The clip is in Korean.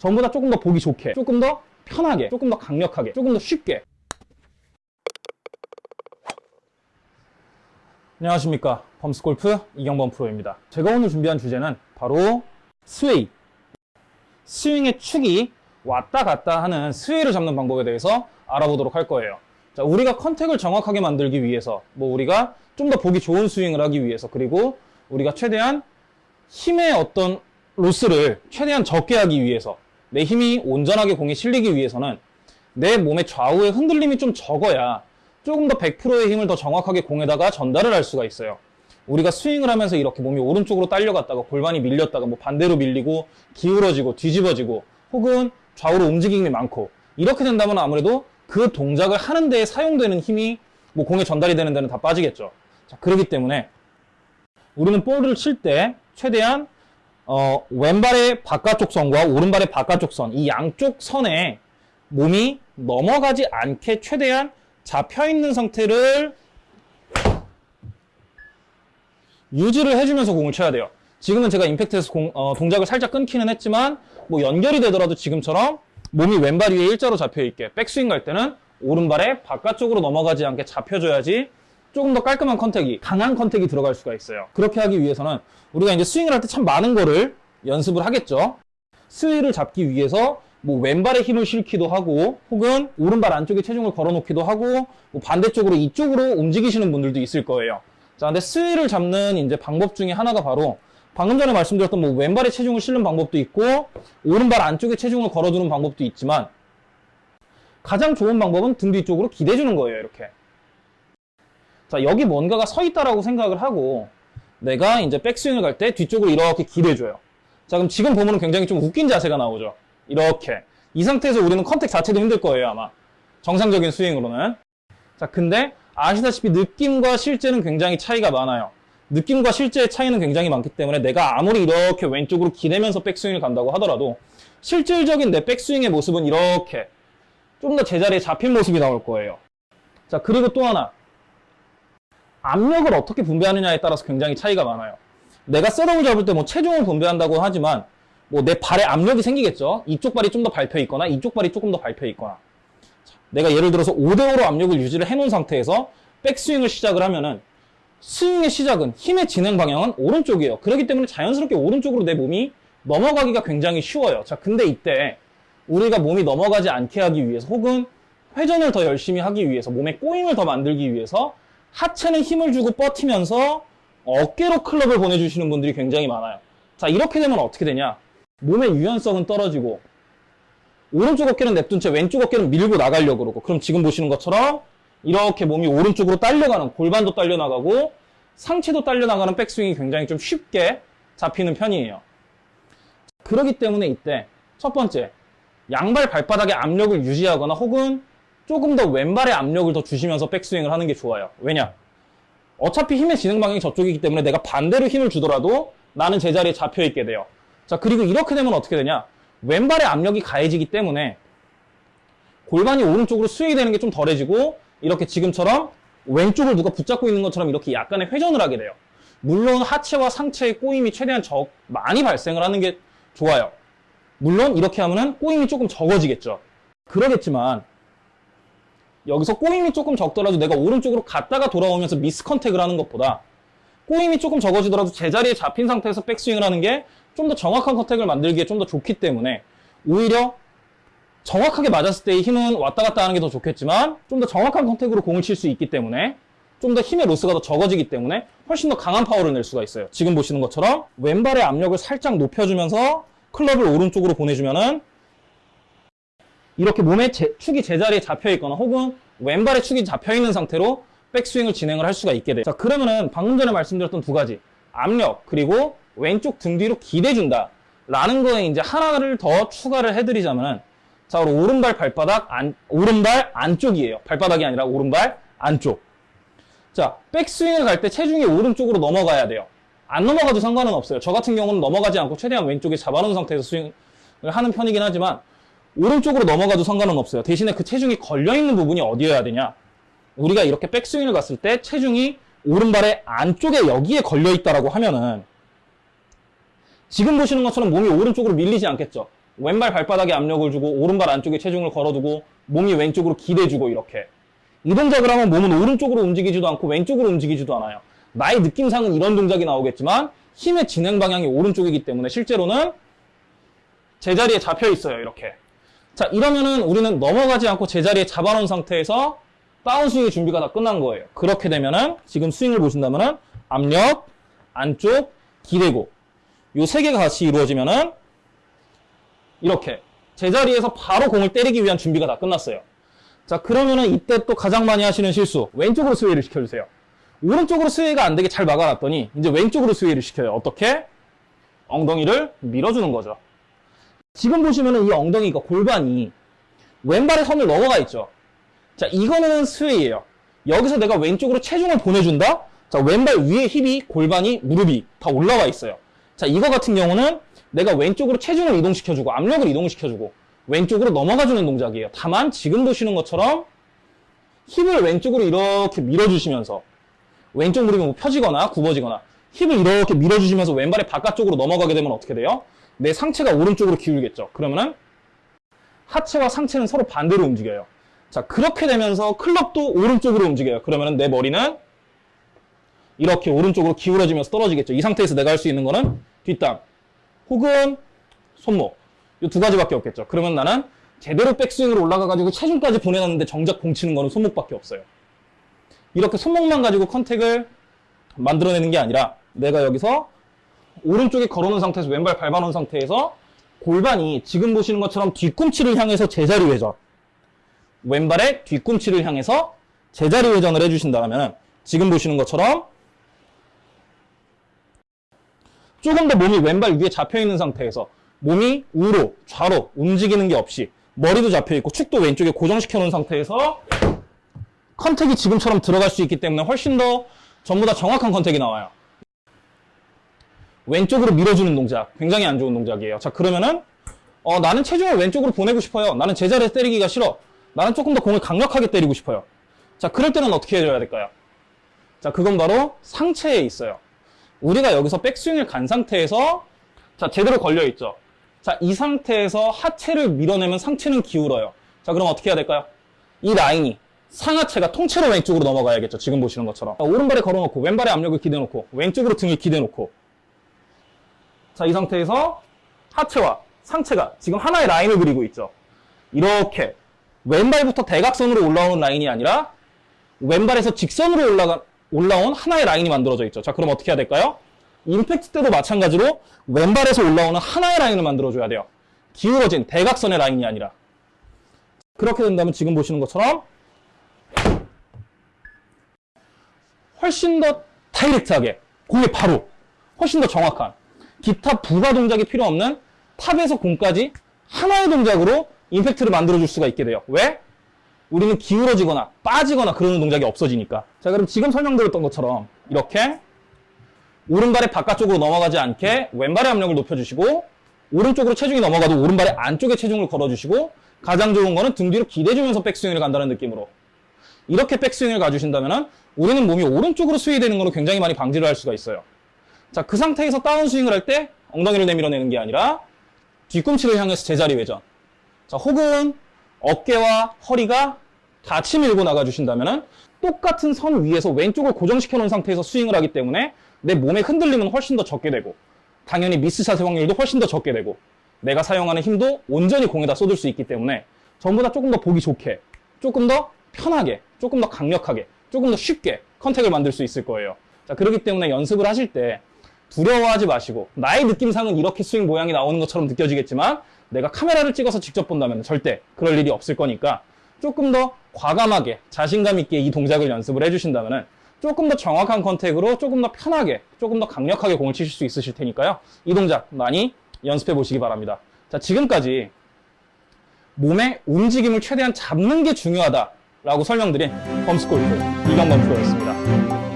전부 다 조금 더 보기 좋게, 조금 더 편하게, 조금 더 강력하게, 조금 더 쉽게. 안녕하십니까. 범스골프 이경범 프로입니다. 제가 오늘 준비한 주제는 바로 sway. 스윙의 축이 왔다 갔다 하는 sway를 잡는 방법에 대해서 알아보도록 할 거예요. 자, 우리가 contact을 정확하게 만들기 위해서, 뭐 우리가 좀 더 보기 좋은 스윙을 하기 위해서, 그리고 우리가 최대한 힘의 어떤 로스를 최대한 적게 하기 위해서, 내 힘이 온전하게 공에 실리기 위해서는 내 몸의 좌우의 흔들림이 좀 적어야 조금 더 100%의 힘을 더 정확하게 공에다가 전달을 할 수가 있어요. 우리가 스윙을 하면서 이렇게 몸이 오른쪽으로 딸려갔다가 골반이 밀렸다가 뭐 반대로 밀리고 기울어지고 뒤집어지고 혹은 좌우로 움직임이 많고 이렇게 된다면 아무래도 그 동작을 하는 데에 사용되는 힘이 뭐 공에 전달이 되는 데는 다 빠지겠죠. 자, 그렇기 때문에 우리는 볼을 칠 때 최대한 어, 왼발의 바깥쪽 선과 오른발의 바깥쪽 선, 이 양쪽 선에 몸이 넘어가지 않게 최대한 잡혀 있는 상태를 유지를 해주면서 공을 쳐야 돼요. 지금은 제가 임팩트에서 공, 어, 동작을 살짝 끊기는 했지만 뭐 연결이 되더라도 지금처럼 몸이 왼발 위에 일자로 잡혀 있게 백스윙 갈 때는 오른발에 바깥쪽으로 넘어가지 않게 잡혀줘야지 조금 더 깔끔한 contact이 강한 contact이 들어갈 수가 있어요. 그렇게 하기 위해서는 우리가 이제 스윙을 할 때 참 많은 거를 연습을 하겠죠. 스윙을 잡기 위해서 뭐 왼발에 힘을 실기도 하고 혹은 오른발 안쪽에 체중을 걸어놓기도 하고 뭐 반대쪽으로 이쪽으로 움직이시는 분들도 있을 거예요. 자, 근데 sway를 잡는 이제 방법 중에 하나가 바로 방금 전에 말씀드렸던 뭐 왼발에 체중을 실는 방법도 있고 오른발 안쪽에 체중을 걸어두는 방법도 있지만 가장 좋은 방법은 등 뒤쪽으로 기대주는 거예요, 이렇게. 자, 여기 뭔가가 서 있다라고 생각을 하고 내가 이제 백스윙을 갈 때 뒤쪽으로 이렇게 기대줘요. 자, 그럼 지금 보면 굉장히 좀 웃긴 자세가 나오죠. 이렇게. 이 상태에서 우리는 컨택 자체도 힘들 거예요, 아마. 정상적인 스윙으로는. 자, 근데 아시다시피 느낌과 실제는 굉장히 차이가 많아요. 느낌과 실제의 차이는 굉장히 많기 때문에 내가 아무리 이렇게 왼쪽으로 기대면서 백스윙을 간다고 하더라도 실질적인 내 백스윙의 모습은 이렇게 좀 더 제자리에 잡힌 모습이 나올 거예요. 자, 그리고 또 하나. 압력을 어떻게 분배하느냐에 따라서 굉장히 차이가 많아요. 내가 셋업을 잡을 때 뭐 체중을 분배한다고 하지만 뭐 내 발에 압력이 생기겠죠. 이쪽 발이 좀 더 밟혀 있거나 이쪽 발이 조금 더 밟혀 있거나. 내가 예를 들어서 5대5로 압력을 유지를 해놓은 상태에서 백스윙을 시작을 하면은 스윙의 시작은 힘의 진행 방향은 오른쪽이에요. 그렇기 때문에 자연스럽게 오른쪽으로 내 몸이 넘어가기가 굉장히 쉬워요. 자, 근데 이때 우리가 몸이 넘어가지 않게 하기 위해서 혹은 회전을 더 열심히 하기 위해서 몸의 꼬임을 더 만들기 위해서 하체는 힘을 주고 뻗히면서 어깨로 클럽을 보내주시는 분들이 굉장히 많아요. 자, 이렇게 되면 어떻게 되냐? 몸의 유연성은 떨어지고 오른쪽 어깨는 냅둔 채 왼쪽 어깨는 밀고 나가려고 그러고 그럼 지금 보시는 것처럼 이렇게 몸이 오른쪽으로 딸려가는 골반도 딸려나가고 상체도 딸려나가는 백스윙이 굉장히 좀 쉽게 잡히는 편이에요. 그러기 때문에 이때 첫 번째 양발 발바닥에 압력을 유지하거나 혹은 조금 더 왼발에 압력을 더 주시면서 백스윙을 하는 게 좋아요. 왜냐? 어차피 힘의 진행 방향이 저쪽이기 때문에 내가 반대로 힘을 주더라도 나는 제자리에 잡혀 있게 돼요. 자, 그리고 이렇게 되면 어떻게 되냐? 왼발에 압력이 가해지기 때문에 골반이 오른쪽으로 스윙이 되는 게 좀 덜해지고 이렇게 지금처럼 왼쪽을 누가 붙잡고 있는 것처럼 이렇게 약간의 회전을 하게 돼요. 물론 하체와 상체의 꼬임이 최대한 적, 많이 발생을 하는 게 좋아요. 물론 이렇게 하면은 꼬임이 조금 적어지겠죠. 그러겠지만 여기서 꼬임이 조금 적더라도 내가 오른쪽으로 갔다가 돌아오면서 미스 컨택을 하는 것보다 꼬임이 조금 적어지더라도 제자리에 잡힌 상태에서 백스윙을 하는 게 좀 더 정확한 컨택을 만들기에 좀 더 좋기 때문에 오히려 정확하게 맞았을 때의 힘은 왔다 갔다 하는 게 더 좋겠지만 좀 더 정확한 contact으로 공을 칠 수 있기 때문에 좀 더 힘의 loss가 더 적어지기 때문에 훨씬 더 강한 파워를 낼 수가 있어요. 지금 보시는 것처럼 왼발의 압력을 살짝 높여주면서 클럽을 오른쪽으로 보내주면은 이렇게 몸의 제, 축이 제자리에 잡혀 있거나 혹은 왼발의 축이 잡혀 있는 상태로 백스윙을 진행을 할 수가 있게 돼요. 자, 그러면은 방금 전에 말씀드렸던 두 가지 압력 그리고 왼쪽 등 뒤로 기대준다 라는 거에 이제 하나를 더 추가를 해드리자면은 자, 우리 오른발 발바닥 안, 오른발 안쪽이에요. 발바닥이 아니라 오른발 안쪽. 자, 백스윙을 갈 때 체중이 오른쪽으로 넘어가야 돼요. 안 넘어가도 상관은 없어요. 저 같은 경우는 넘어가지 않고 최대한 왼쪽에 잡아놓은 상태에서 스윙을 하는 편이긴 하지만 오른쪽으로 넘어가도 상관은 없어요. 대신에 그 체중이 걸려있는 부분이 어디여야 되냐? 우리가 이렇게 백스윙을 갔을 때 체중이 오른발의 안쪽에 여기에 걸려있다라고 하면은 지금 보시는 것처럼 몸이 오른쪽으로 밀리지 않겠죠. 왼발 발바닥에 압력을 주고 오른발 안쪽에 체중을 걸어두고 몸이 왼쪽으로 기대주고 이렇게 이 동작을 하면 몸은 오른쪽으로 움직이지도 않고 왼쪽으로 움직이지도 않아요. 나의 느낌상은 이런 동작이 나오겠지만 힘의 진행 방향이 오른쪽이기 때문에 실제로는 제자리에 잡혀 있어요. 이렇게. 자, 이러면은 우리는 넘어가지 않고 제자리에 잡아놓은 상태에서 다운스윙의 준비가 다 끝난 거예요. 그렇게 되면은 지금 스윙을 보신다면은 압력, 안쪽, 기대고 요 세 개가 같이 이루어지면은 이렇게 제자리에서 바로 공을 때리기 위한 준비가 다 끝났어요. 자, 그러면은 이때 또 가장 많이 하시는 실수. 왼쪽으로 스웨이를 시켜주세요. 오른쪽으로 스웨이가 안 되게 잘 막아놨더니 이제 왼쪽으로 스웨이를 시켜요. 어떻게? 엉덩이를 밀어주는 거죠. 지금 보시면은 이 엉덩이가 골반이 왼발의 선을 넘어가 있죠. 자, 이거는 스웨이예요. 여기서 내가 왼쪽으로 체중을 보내준다? 자, 왼발 위에 힙이, 골반이, 무릎이 다 올라와 있어요. 자, 이거 같은 경우는 내가 왼쪽으로 체중을 이동시켜주고 압력을 이동시켜주고 왼쪽으로 넘어가주는 동작이에요. 다만 지금 보시는 것처럼 힙을 왼쪽으로 이렇게 밀어주시면서 왼쪽 무릎이 뭐 펴지거나 굽어지거나 힙을 이렇게 밀어주시면서 왼발이 바깥쪽으로 넘어가게 되면 어떻게 돼요? 내 상체가 오른쪽으로 기울겠죠. 그러면은 하체와 상체는 서로 반대로 움직여요. 자, 그렇게 되면서 클럽도 오른쪽으로 움직여요. 그러면은 내 머리는 이렇게 오른쪽으로 기울어지면서 떨어지겠죠. 이 상태에서 내가 할 수 있는 거는 뒷땅 혹은 손목 이 두 가지밖에 없겠죠. 그러면 나는 제대로 백스윙으로 올라가가지고 체중까지 보내놨는데 정작 공 치는 거는 손목밖에 없어요. 이렇게 손목만 가지고 컨택을 만들어내는 게 아니라 내가 여기서 오른쪽에 걸어놓은 상태에서 왼발 밟아놓은 상태에서 골반이 지금 보시는 것처럼 뒤꿈치를 향해서 제자리 회전 왼발의 뒤꿈치를 향해서 제자리 회전을 해주신다면 지금 보시는 것처럼 조금 더 몸이 왼발 위에 잡혀있는 상태에서 몸이 우로 좌로 움직이는 게 없이 머리도 잡혀있고 축도 왼쪽에 고정시켜 놓은 상태에서 컨택이 지금처럼 들어갈 수 있기 때문에 훨씬 더 전부 다 정확한 컨택이 나와요. 왼쪽으로 밀어주는 동작 굉장히 안 좋은 동작이에요. 자 그러면은 어, 나는 체중을 왼쪽으로 보내고 싶어요. 나는 제자리에서 때리기가 싫어. 나는 조금 더 공을 강력하게 때리고 싶어요. 자 그럴 때는 어떻게 해줘야 될까요? 자 그건 바로 상체에 있어요. 우리가 여기서 백스윙을 간 상태에서 자 제대로 걸려 있죠. 자 이 상태에서 하체를 밀어내면 상체는 기울어요. 자 그럼 어떻게 해야 될까요? 이 라인이 상하체가 통째로 왼쪽으로 넘어가야겠죠. 지금 보시는 것처럼 자, 오른발에 걸어놓고 왼발에 압력을 기대놓고 왼쪽으로 등을 기대놓고 자 이 상태에서 하체와 상체가 지금 하나의 라인을 그리고 있죠. 이렇게 왼발부터 대각선으로 올라오는 라인이 아니라 왼발에서 직선으로 올라가, 올라온 하나의 라인이 만들어져 있죠. 자, 그럼 어떻게 해야 될까요? 임팩트 때도 마찬가지로 왼발에서 올라오는 하나의 라인을 만들어줘야 돼요. 기울어진 대각선의 라인이 아니라. 그렇게 된다면 지금 보시는 것처럼 훨씬 더 다이렉트하게 공에 바로 훨씬 더 정확한 기타 부가 동작이 필요 없는 탑에서 공까지 하나의 동작으로 임팩트를 만들어줄 수가 있게 돼요. 왜? 우리는 기울어지거나 빠지거나 그러는 동작이 없어지니까. 자, 그럼 지금 설명드렸던 것처럼 이렇게 오른발의 바깥쪽으로 넘어가지 않게 왼발의 압력을 높여주시고 오른쪽으로 체중이 넘어가도 오른발의 안쪽에 체중을 걸어주시고 가장 좋은 거는 등 뒤로 기대주면서 백스윙을 간다는 느낌으로 이렇게 백스윙을 가주신다면 우리는 몸이 오른쪽으로 스윙되는 걸로 굉장히 많이 방지를 할 수가 있어요. 자, 그 상태에서 다운스윙을 할 때 엉덩이를 내밀어내는 게 아니라 뒤꿈치를 향해서 제자리 회전. 자, 혹은 어깨와 허리가 같이 밀고 나가주신다면 똑같은 선 위에서 왼쪽을 고정시켜 놓은 상태에서 스윙을 하기 때문에 내 몸의 흔들림은 훨씬 더 적게 되고 당연히 미스샷의 확률도 훨씬 더 적게 되고 내가 사용하는 힘도 온전히 공에다 쏟을 수 있기 때문에 전부 다 조금 더 보기 좋게 조금 더 편하게 조금 더 강력하게 조금 더 쉽게 contact을 만들 수 있을 거예요 자 그렇기 때문에 연습을 하실 때 두려워하지 마시고 나의 느낌상은 이렇게 스윙 모양이 나오는 것처럼 느껴지겠지만 내가 카메라를 찍어서 직접 본다면 절대 그럴 일이 없을 거니까 조금 더 과감하게 자신감 있게 이 동작을 연습을 해주신다면 조금 더 정확한 contact으로 조금 더 편하게 조금 더 강력하게 공을 치실 수 있으실 테니까요. 이 동작 많이 연습해 보시기 바랍니다. 자 지금까지 몸의 움직임을 최대한 잡는 게 중요하다라고 설명드린 범스골프 이경범 프로였습니다